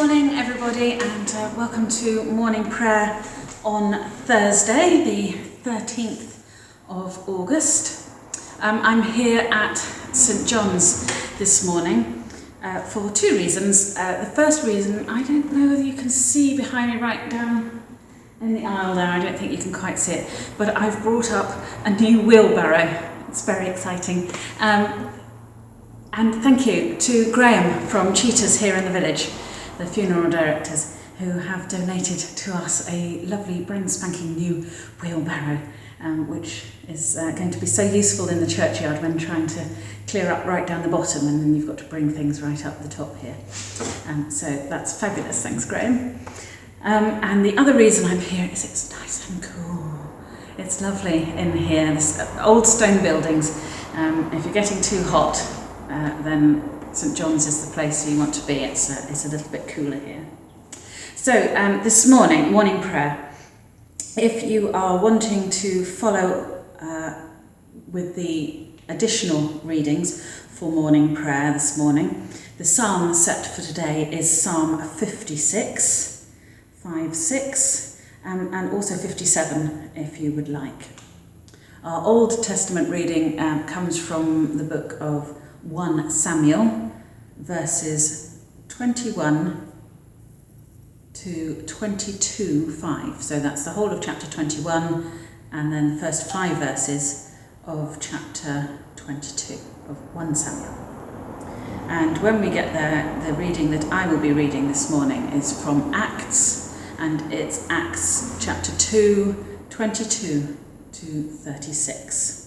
morning, everybody, and uh, welcome to morning prayer on Thursday, the 13th of August. Um, I'm here at St John's this morning uh, for two reasons. Uh, the first reason, I don't know whether you can see behind me right down in the aisle there, I don't think you can quite see it, but I've brought up a new wheelbarrow. It's very exciting. Um, and thank you to Graham from Cheetahs here in the village, the funeral directors, who have donated to us a lovely brand spanking new wheelbarrow, um, which is uh, going to be so useful in the churchyard when trying to clear up right down the bottom and then you've got to bring things right up the top here. Um, so that's fabulous, thanks Graham. Um, and the other reason I'm here is it's nice and cool. It's lovely in here, this uh, old stone buildings. Um, if you're getting too hot, uh, then St John's is the place you want to be. It's a, it's a little bit cooler here. So um, this morning, morning prayer, if you are wanting to follow uh, with the additional readings for morning prayer this morning, the psalm set for today is Psalm 56, 5, 6, um, and also 57 if you would like. Our Old Testament reading um, comes from the book of 1 Samuel, verses 21 to 22, 5. So that's the whole of chapter 21, and then the first five verses of chapter 22 of 1 Samuel. And when we get there, the reading that I will be reading this morning is from Acts, and it's Acts chapter 2, 22 to 36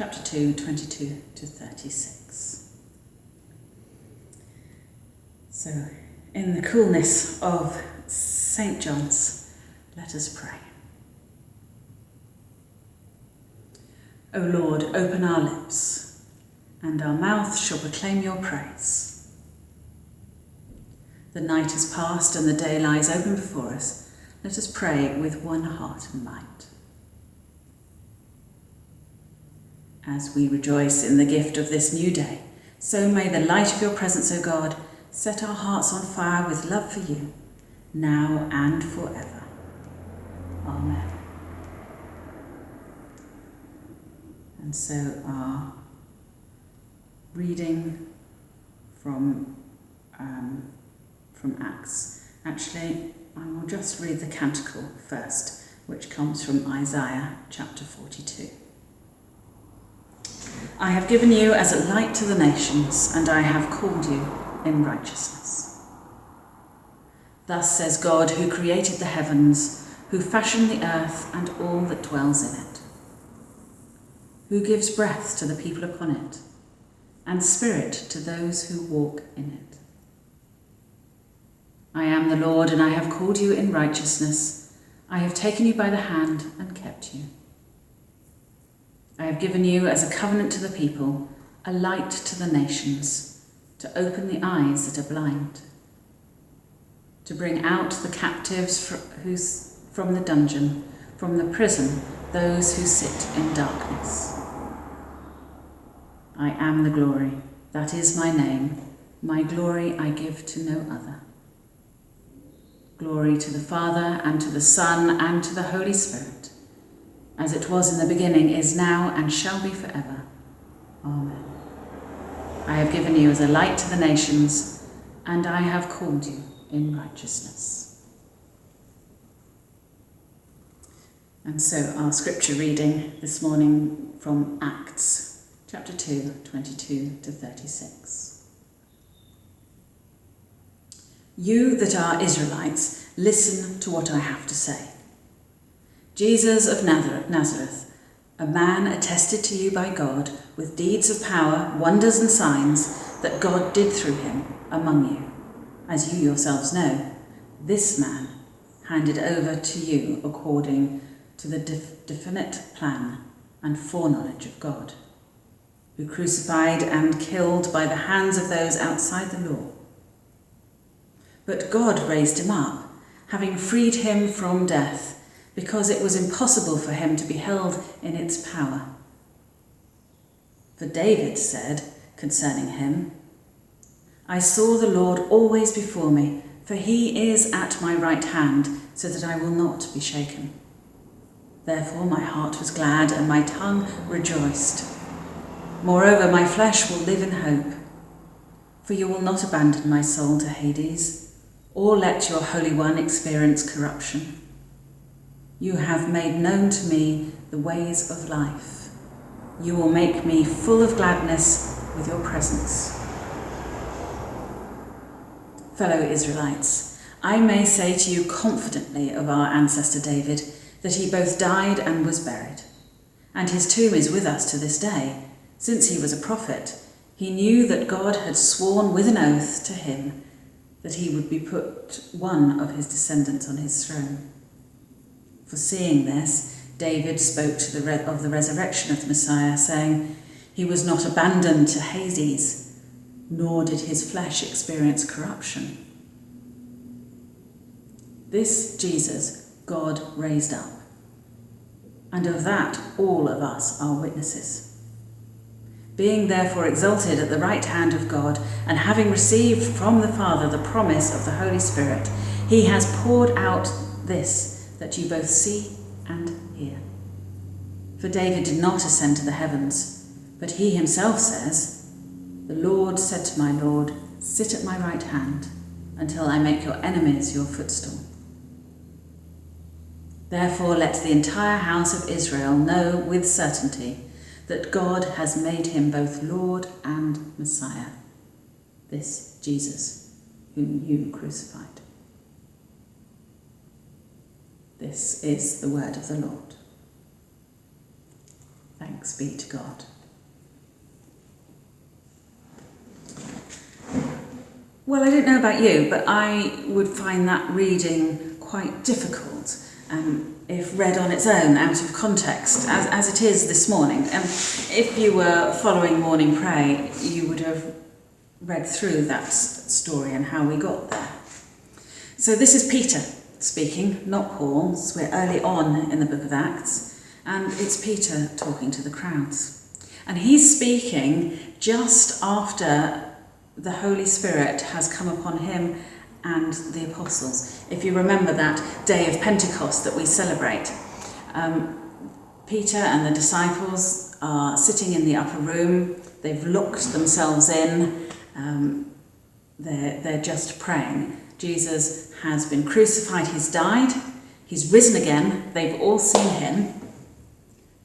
chapter 2, 22 to 36. So, in the coolness of St. John's, let us pray. O Lord, open our lips, and our mouth shall proclaim your praise. The night is past and the day lies open before us. Let us pray with one heart and mind. As we rejoice in the gift of this new day, so may the light of your presence, O God, set our hearts on fire with love for you, now and forever. Amen. And so our reading from, um, from Acts. Actually, I will just read the canticle first, which comes from Isaiah chapter 42. I have given you as a light to the nations, and I have called you in righteousness. Thus says God, who created the heavens, who fashioned the earth and all that dwells in it, who gives breath to the people upon it, and spirit to those who walk in it. I am the Lord, and I have called you in righteousness. I have taken you by the hand and kept you. I have given you as a covenant to the people, a light to the nations, to open the eyes that are blind, to bring out the captives from the dungeon, from the prison, those who sit in darkness. I am the glory, that is my name. My glory I give to no other. Glory to the Father, and to the Son, and to the Holy Spirit as it was in the beginning, is now, and shall be forever. Amen. I have given you as a light to the nations, and I have called you in righteousness. And so our scripture reading this morning from Acts chapter 2, 22 to 36. You that are Israelites, listen to what I have to say. Jesus of Nazareth, a man attested to you by God with deeds of power, wonders and signs that God did through him among you. As you yourselves know, this man handed over to you according to the def definite plan and foreknowledge of God, who crucified and killed by the hands of those outside the law. But God raised him up, having freed him from death because it was impossible for him to be held in its power. For David said concerning him, I saw the Lord always before me, for he is at my right hand, so that I will not be shaken. Therefore my heart was glad and my tongue rejoiced. Moreover, my flesh will live in hope. For you will not abandon my soul to Hades, or let your Holy One experience corruption. You have made known to me the ways of life. You will make me full of gladness with your presence fellow Israelites, I may say to you confidently of our ancestor David that he both died and was buried. And his tomb is with us to this day. Since he was a prophet, he knew that God had sworn with an oath to him that he would be put one of his descendants on his throne. Foreseeing this, David spoke to the of the resurrection of the Messiah, saying, He was not abandoned to Hades nor did his flesh experience corruption. This Jesus God raised up, and of that all of us are witnesses. Being therefore exalted at the right hand of God, and having received from the Father the promise of the Holy Spirit, he has poured out this that you both see and hear. For David did not ascend to the heavens, but he himself says, the Lord said to my Lord, Sit at my right hand until I make your enemies your footstool. Therefore, let the entire house of Israel know with certainty that God has made him both Lord and Messiah, this Jesus, whom you crucified. This is the word of the Lord. Thanks be to God. Well, I don't know about you, but I would find that reading quite difficult um, if read on its own, out of context, as, as it is this morning. Um, if you were following morning prayer, you would have read through that story and how we got there. So this is Peter speaking, not Paul. So we're early on in the book of Acts, and it's Peter talking to the crowds. And he's speaking just after the Holy Spirit has come upon him and the apostles. If you remember that day of Pentecost that we celebrate, um, Peter and the disciples are sitting in the upper room, they've locked themselves in, um, they're, they're just praying. Jesus has been crucified, he's died, he's risen again, they've all seen him,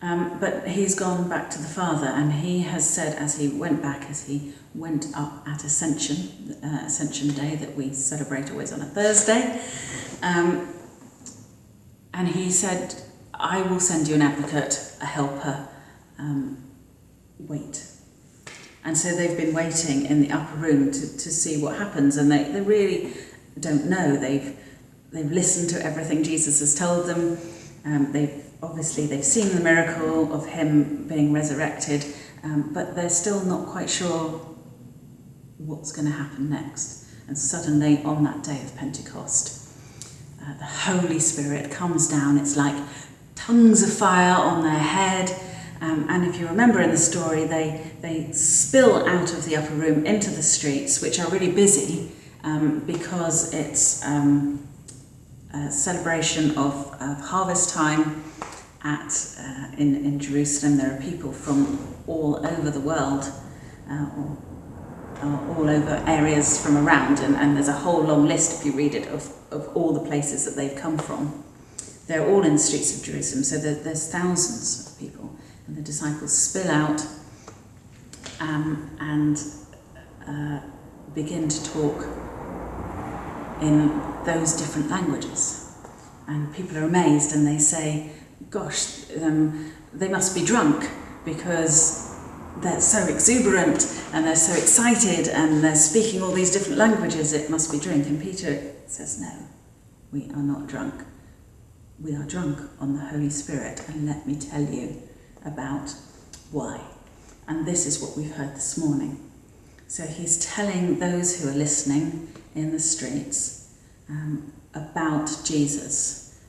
um, but he's gone back to the Father, and he has said as he went back, as he went up at Ascension, uh, Ascension Day that we celebrate always on a Thursday, um, and he said, I will send you an advocate, a helper, um, wait. And so they've been waiting in the upper room to, to see what happens, and they, they really don't know. They've, they've listened to everything Jesus has told them, um, they've obviously they've seen the miracle of him being resurrected, um, but they're still not quite sure what's going to happen next. And suddenly, on that day of Pentecost, uh, the Holy Spirit comes down. It's like tongues of fire on their head. Um, and if you remember in the story, they, they spill out of the upper room into the streets, which are really busy um, because it's um, a celebration of, of harvest time at, uh, in, in Jerusalem. There are people from all over the world, uh, all over areas from around, and, and there's a whole long list, if you read it, of, of all the places that they've come from. They're all in the streets of Jerusalem, so there, there's thousands of people, and the disciples spill out um, and uh, begin to talk in those different languages. And people are amazed and they say, gosh, um, they must be drunk because they're so exuberant and they're so excited and they're speaking all these different languages, it must be drink. And Peter says, no, we are not drunk. We are drunk on the Holy Spirit, and let me tell you about why. And this is what we've heard this morning. So he's telling those who are listening in the streets um, about Jesus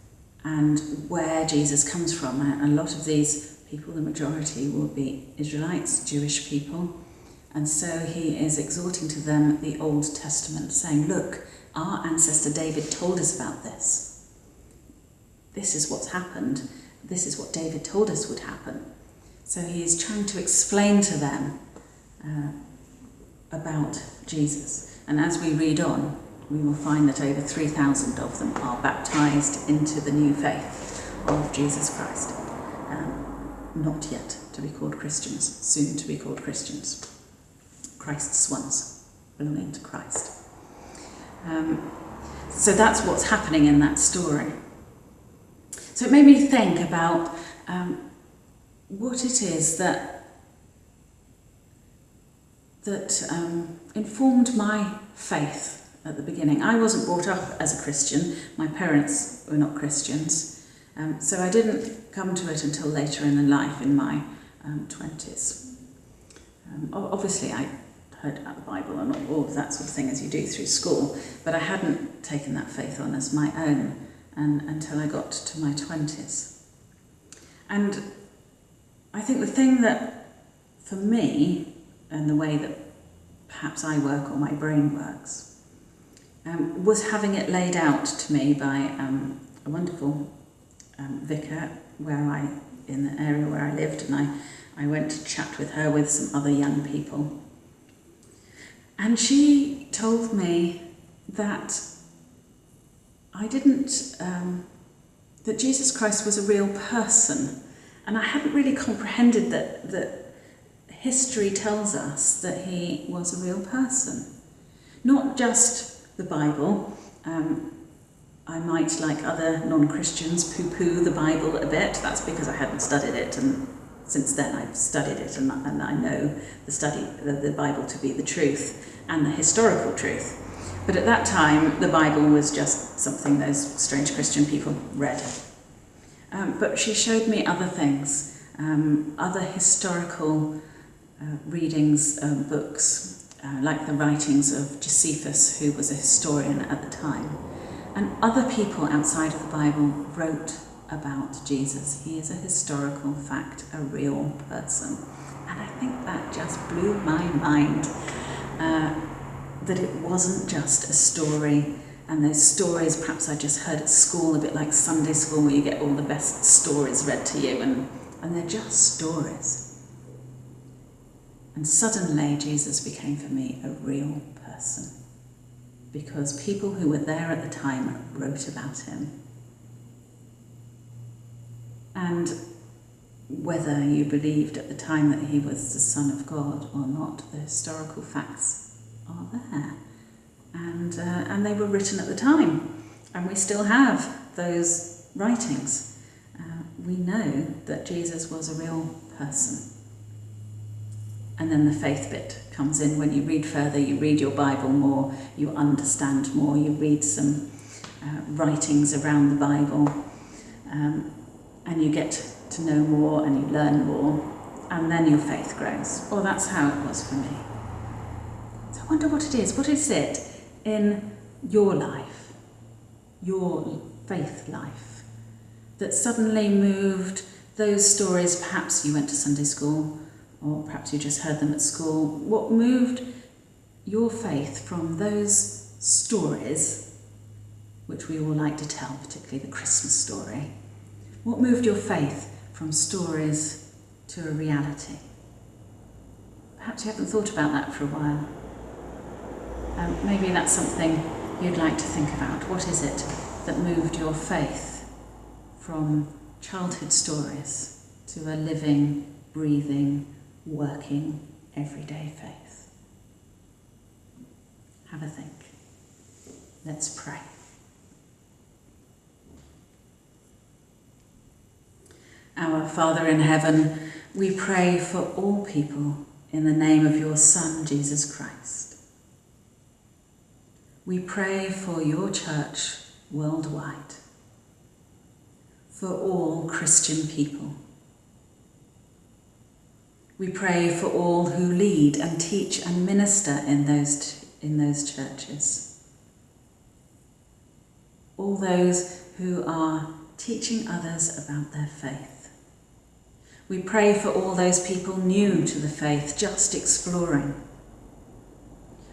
and where Jesus comes from. A lot of these people, the majority, will be Israelites, Jewish people, And so he is exhorting to them the Old Testament, saying, Look, our ancestor David told us about this. This is what's happened. This is what David told us would happen. So he is trying to explain to them uh, about Jesus. And as we read on, we will find that over 3,000 of them are baptized into the new faith of Jesus Christ. Um, not yet to be called Christians, soon to be called Christians. Christ's ones, belonging to Christ. Um, so that's what's happening in that story. So it made me think about um, what it is that that um, informed my faith at the beginning. I wasn't brought up as a Christian. My parents were not Christians, um, so I didn't come to it until later in life, in my um, 20s. Um, obviously, I heard about the Bible and all of that sort of thing as you do through school, but I hadn't taken that faith on as my own and, until I got to my 20s. And I think the thing that, for me, and the way that perhaps I work or my brain works, um, was having it laid out to me by um, a wonderful um, vicar where I, in the area where I lived, and I, I went to chat with her with some other young people. And she told me that I didn't, um, that Jesus Christ was a real person. And I hadn't really comprehended that, that history tells us that he was a real person. Not just the Bible. Um, I might, like other non-Christians, poo-poo the Bible a bit. That's because I hadn't studied it and since then I've studied it and, and I know the study the, the Bible to be the truth and the historical truth. But at that time, the Bible was just something those strange Christian people read. Um, but she showed me other things, um, other historical uh, readings, um, books, uh, like the writings of Josephus, who was a historian at the time. And other people outside of the Bible wrote about Jesus. He is a historical fact, a real person. And I think that just blew my mind. Uh, that it wasn't just a story and those stories perhaps I just heard at school, a bit like Sunday school where you get all the best stories read to you and, and they're just stories. And suddenly Jesus became for me a real person because people who were there at the time wrote about him. And whether you believed at the time that he was the Son of God or not, the historical facts are there. And, uh, and they were written at the time, and we still have those writings. Uh, we know that Jesus was a real person. And then the faith bit comes in when you read further, you read your Bible more, you understand more, you read some uh, writings around the Bible, um, and you get to know more and you learn more, and then your faith grows. Well, that's how it was for me. So I wonder what it is. What is it in your life, your faith life, that suddenly moved those stories? Perhaps you went to Sunday school, or perhaps you just heard them at school. What moved your faith from those stories, which we all like to tell, particularly the Christmas story? What moved your faith from stories to a reality? Perhaps you haven't thought about that for a while. Um, maybe that's something you'd like to think about. What is it that moved your faith from childhood stories to a living, breathing, working, everyday faith? Have a think. Let's pray. Our Father in heaven, we pray for all people in the name of your Son, Jesus Christ. We pray for your church worldwide, for all Christian people. We pray for all who lead and teach and minister in those, in those churches. All those who are teaching others about their faith. We pray for all those people new to the faith, just exploring.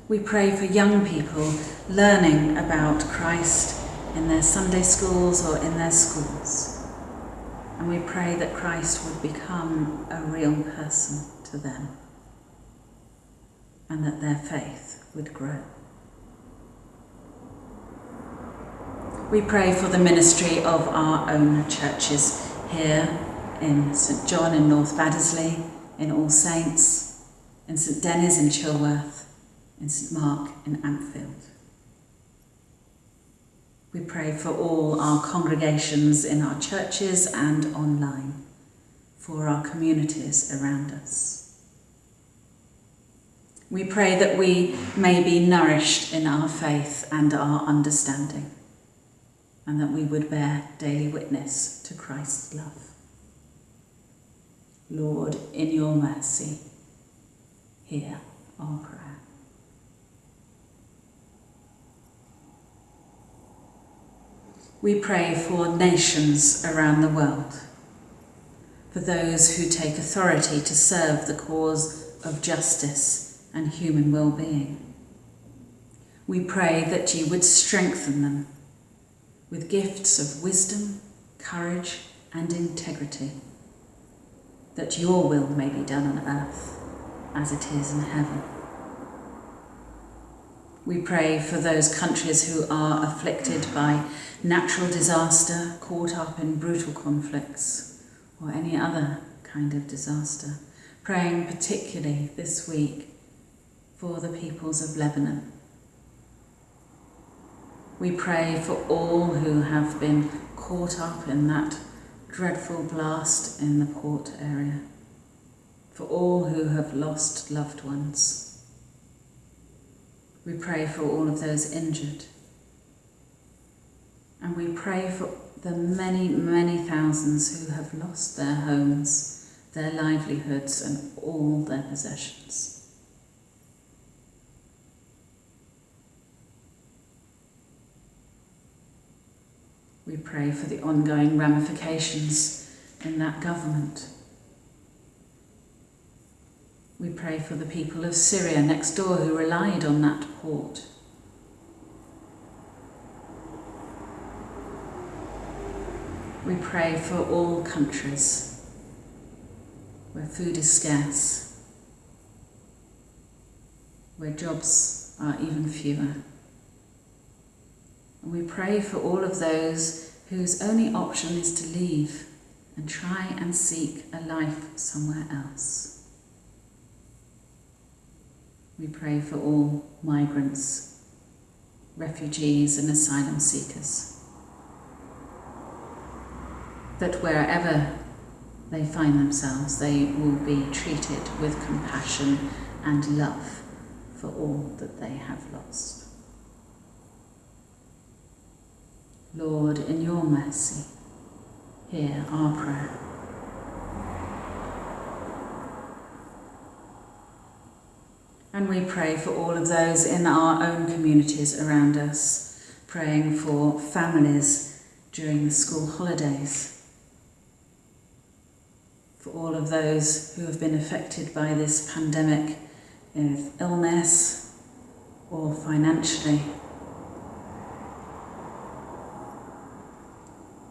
We pray for young people learning about Christ in their Sunday schools or in their schools. And we pray that Christ would become a real person to them and that their faith would grow. We pray for the ministry of our own churches here in St John in North Baddesley, in All Saints, in St Denys in Chilworth, in St Mark in Ampfield. We pray for all our congregations in our churches and online, for our communities around us. We pray that we may be nourished in our faith and our understanding, and that we would bear daily witness to Christ's love. Lord, in your mercy, hear our prayer. We pray for nations around the world, for those who take authority to serve the cause of justice and human well-being. We pray that you would strengthen them with gifts of wisdom, courage and integrity, that your will may be done on earth as it is in heaven. We pray for those countries who are afflicted by natural disaster, caught up in brutal conflicts, or any other kind of disaster. Praying particularly this week for the peoples of Lebanon. We pray for all who have been caught up in that dreadful blast in the port area, for all who have lost loved ones we pray for all of those injured. And we pray for the many, many thousands who have lost their homes, their livelihoods, and all their possessions. We pray for the ongoing ramifications in that government we pray for the people of Syria next door who relied on that port. We pray for all countries where food is scarce, where jobs are even fewer. And we pray for all of those whose only option is to leave and try and seek a life somewhere else. We pray for all migrants, refugees and asylum seekers. That wherever they find themselves, they will be treated with compassion and love for all that they have lost. Lord, in your mercy, hear our prayer. And we pray for all of those in our own communities around us, praying for families during the school holidays, for all of those who have been affected by this pandemic with illness or financially.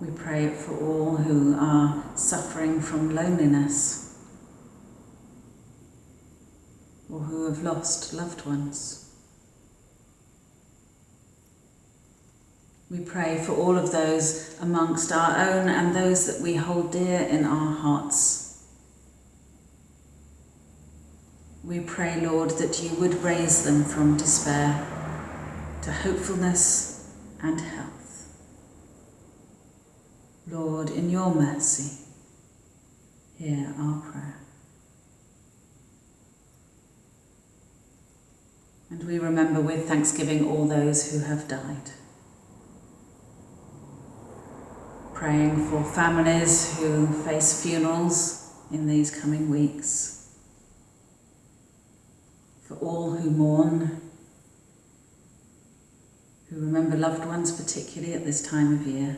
We pray for all who are suffering from loneliness or who have lost loved ones. We pray for all of those amongst our own and those that we hold dear in our hearts. We pray, Lord, that you would raise them from despair to hopefulness and health. Lord, in your mercy, hear our prayer. And we remember with thanksgiving all those who have died. Praying for families who face funerals in these coming weeks. For all who mourn, who remember loved ones particularly at this time of year.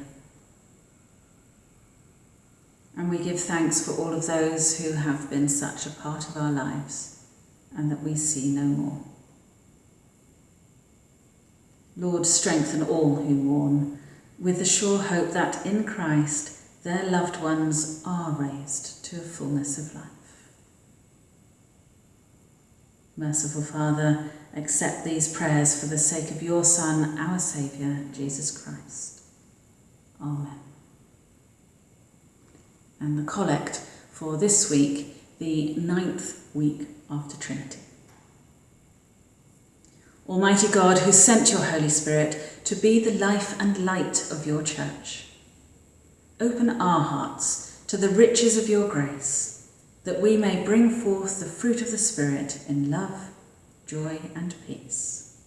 And we give thanks for all of those who have been such a part of our lives and that we see no more. Lord, strengthen all who mourn with the sure hope that in Christ their loved ones are raised to a fullness of life. Merciful Father, accept these prayers for the sake of your Son, our Saviour, Jesus Christ. Amen. And the collect for this week, the ninth week after Trinity. Almighty God, who sent your Holy Spirit to be the life and light of your church, open our hearts to the riches of your grace, that we may bring forth the fruit of the Spirit in love, joy, and peace.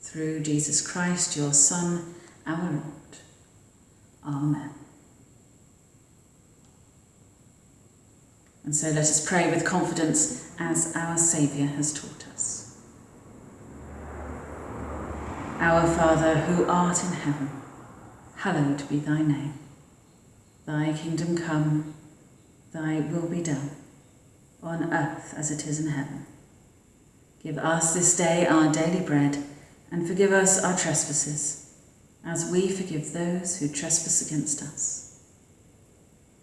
Through Jesus Christ, your Son, our Lord. Amen. And so let us pray with confidence as our Saviour has taught us. Our Father, who art in heaven, hallowed be thy name. Thy kingdom come, thy will be done, on earth as it is in heaven. Give us this day our daily bread, and forgive us our trespasses, as we forgive those who trespass against us.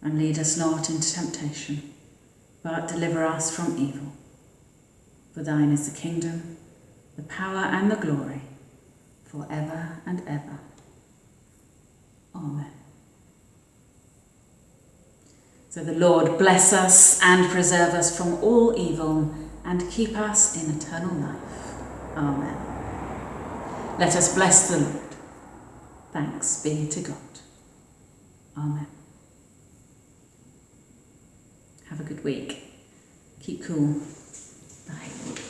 And lead us not into temptation but deliver us from evil. For thine is the kingdom, the power, and the glory, for ever and ever. Amen. So the Lord bless us and preserve us from all evil and keep us in eternal life. Amen. Let us bless the Lord. Thanks be to God. Amen. Have a good week. Keep cool. Bye.